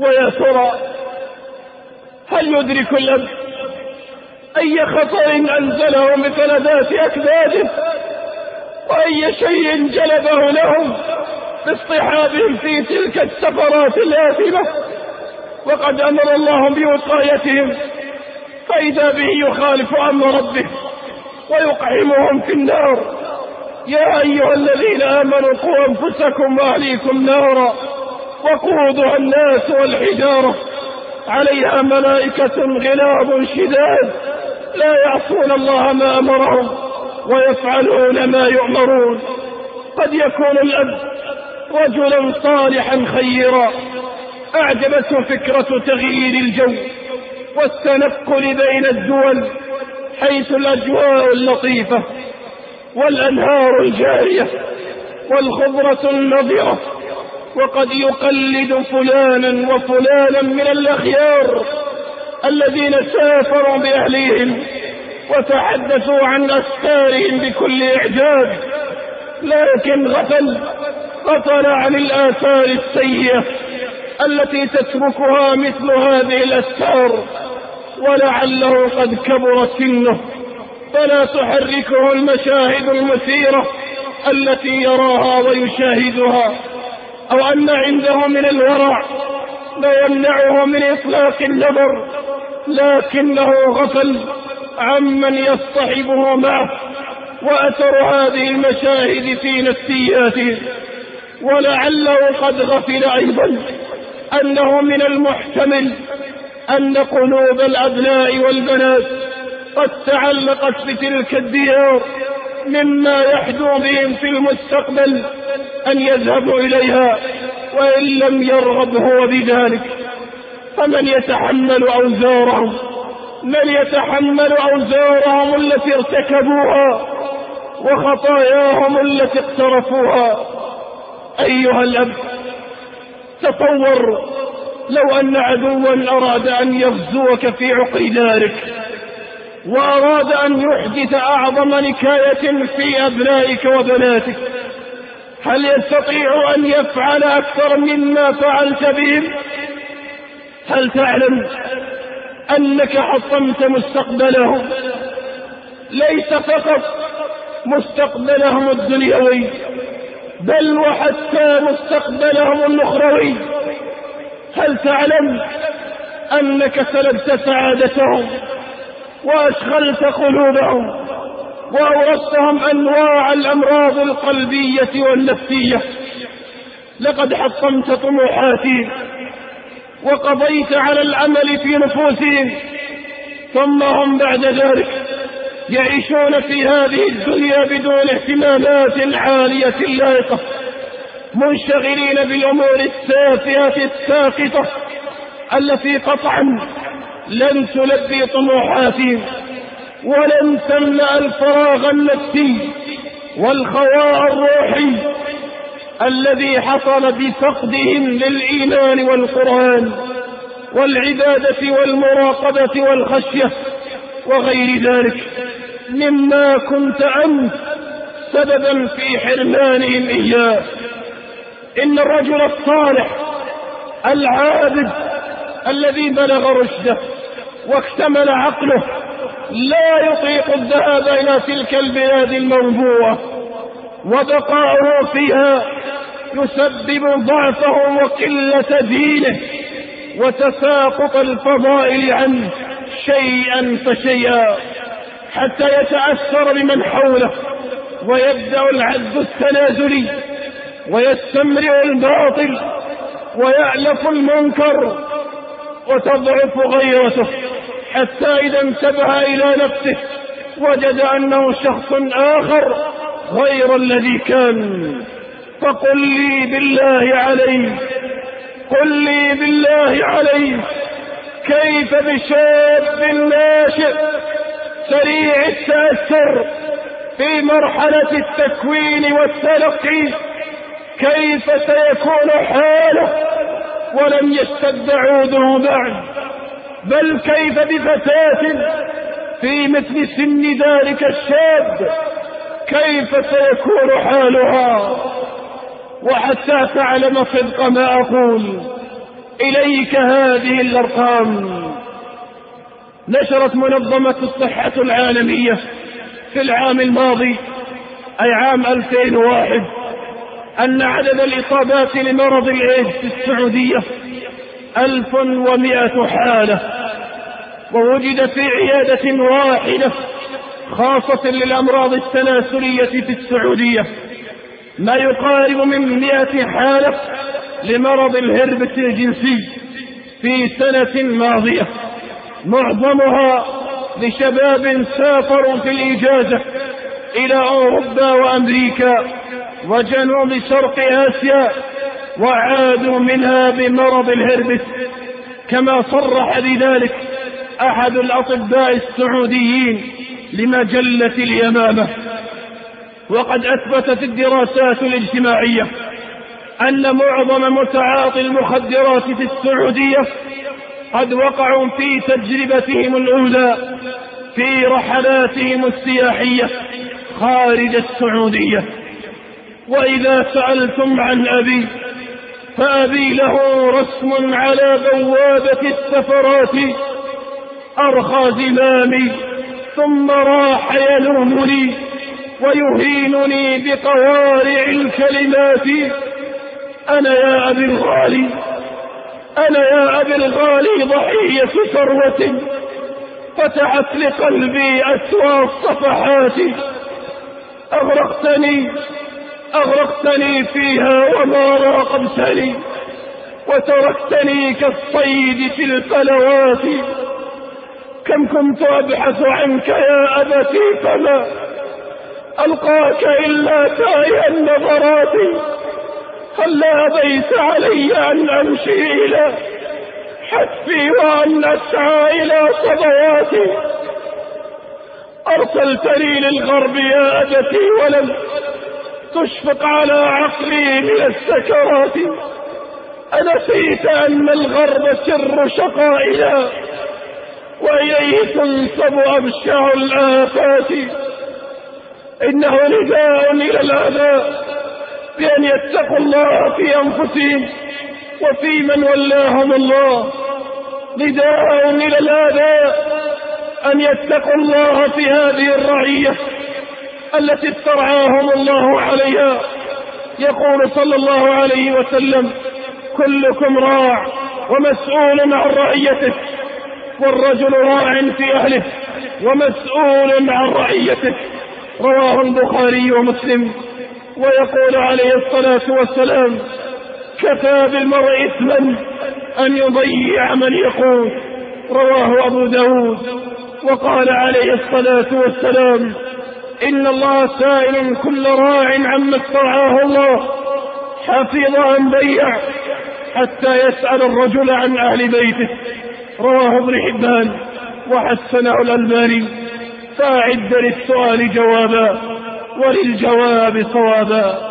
ويا ترى هل يدرك الأب أي خطأ أنزله بفلذات أكباده وأي شيء جلبه لهم باصطحابهم في تلك السفرات الآثمة؟ وقد أمر الله بوقايتهم فإذا به يخالف أمر ربه ويقحمهم في النار. يا أيها الذين آمنوا قوا أنفسكم وأهليكم نارا. وقودها الناس والحجارة. عليها ملائكة غلاب شداد. لا يعصون الله ما أمرهم ويفعلون ما يؤمرون. قد يكون الأب رجلا صالحا خيرا. أعجبته فكرة تغيير الجو والتنقل بين الدول حيث الأجواء اللطيفة والأنهار الجارية والخضرة النضرة. وقد يقلد فلانا وفلانا من الأخيار الذين سافروا بأهليهم وتحدثوا عن أسفارهم بكل إعجاب لكن غفل غفل عن الآثار السيئة التي تتركها مثل هذه الأسفار ولعله قد كبر سنه. فلا تحركه المشاهد المثيرة التي يراها ويشاهدها. أو أن عنده من الورع لا يمنعه من إطلاق النظر لكنه غفل عمن يصطحبه معه وأثر هذه المشاهد في نفسياته. ولعله قد غفل أيضا أنه من المحتمل أن قلوب الأبناء والبنات قد تعلقت بتلك الديار مما يحدو بهم في المستقبل. أن يذهبوا إليها وإن لم يرغب هو بذلك. فمن يتحمل أوزارهم؟ من يتحمل أوزارهم التي ارتكبوها وخطاياهم التي اقترفوها؟ أيها الأب تصور لو أن عدوا أراد أن يغزوك في عقر دارك وأراد أن يحدث أعظم نكاية في أبنائك وبناتك. هل يستطيع أن يفعل أكثر مما فعلت بهم هل تعلم أنك حطمت مستقبلهم ليس فقط مستقبلهم الدنيوي بل وحتى مستقبلهم الأخروي. هل تعلم أنك سلبت سعادتهم وأشغلت قلوبهم؟ وأورثتهم أنواع الأمراض القلبية والنفسية. لقد حطمت طموحاتهم وقضيت على العمل في نفوسهم ثم هم بعد ذلك يعيشون في هذه الدنيا بدون اهتمامات عالية لائقة منشغلين بالأمور التافهة الساقطة التي قطعا لن تلبي طموحاتهم ولن تملأ الفراغ النفسي والخواء الروحي الذي حصل بفقدهم للإيمان والقرآن والعبادة والمراقبة والخشية وغير ذلك مما كنت أنت سببا في حرمانهم إياه. إن الرجل الصالح العابد الذي بلغ رشده واكتمل عقله لا يطيق الذهاب إلى تلك البلاد الموبوءة وبقاؤه فيها يسبب ضعفه وقلة دينه وتساقط الفضائل عنه شيئا فشيئا حتى يتأثر بمن حوله ويبدأ العز التنازلي ويستمرئ الباطل ويألف المنكر وتضعف غيرته. حتى إذا انتبه إلى نفسه وجد أنه شخص آخر غير الذي كان. فقل لي بالله عليك قل لي بالله عليك كيف بشاب ناشئ سريع التأثر في مرحلة التكوين والتلقي كيف سيكون حاله ولم يشتد عوده بعد؟ بل كيف بفتاة في مثل سن ذلك الشاب؟ كيف سيكون حالها؟ وحتى تعلم صدق ما أقول إليك هذه الأرقام. نشرت منظمة الصحة العالمية في العام الماضي أي عام 2001 أن عدد الإصابات لمرض الإيدز في السعودية 1100 حالة ووجد في عيادة واحدة خاصة للأمراض التناسلية في السعودية ما يقارب من مئة حالة لمرض الهربس الجنسي في سنة ماضية معظمها لشباب سافروا في الإجازة إلى أوروبا وأمريكا وجنوب شرق آسيا وعادوا منها بمرض الهربس. كما صرح بذلك أحد الأطباء السعوديين لمجلة اليمامة. وقد أثبتت الدراسات الاجتماعية أن معظم متعاطي المخدرات في السعودية قد وقعوا في تجربتهم الأولى في رحلاتهم السياحية خارج السعودية. وإذا سألتم عن أبي فأبي له رسم على بوابة السفرات أرخى زمامي ثم راح يلومني ويهينني بقوارع الكلمات. أنا يا أبي الغالي أنا يا أبي الغالي ضحية ثروة فتحت لقلبي أسوى الصفحات أغرقتني أغرقتني فيها وما راقبتني وتركتني كالصيد في الفلوات كم كنت أبحث عنك يا أبتي فما ألقاك إلا تاي النظرات هل أبيت علي أن أمشي إلى حتفي وأن أسعى إلى صبواتي؟ أرسلتني للغرب يا أبتي ولم تشفق على عقلي من السكرات. أنسيت أن الغرب سر شقائنا وإليه تنصب أبشع الآفات. إنه نداء إلى الآباء بأن يتقوا الله في أنفسهم وفي من ولاهم الله. نداء إلى الآباء أن يتقوا الله في هذه الرعية. التي استرعاهم الله عليها. يقول صلى الله عليه وسلم كلكم راع ومسؤول عن رعيته والرجل راع في أهله ومسؤول عن رعيته. رواه البخاري ومسلم. ويقول عليه الصلاة والسلام كفى بالمرء إثما أن يضيع من يقول رواه أبو داود. وقال عليه الصلاة والسلام إن الله سائل كل راع عما استرعاه الله. حفظ أم بيع حتى يسأل الرجل عن أهل بيته. رواه ابن حبان وحسنه الألباني. فأعد للسؤال جوابا وللجواب صوابا.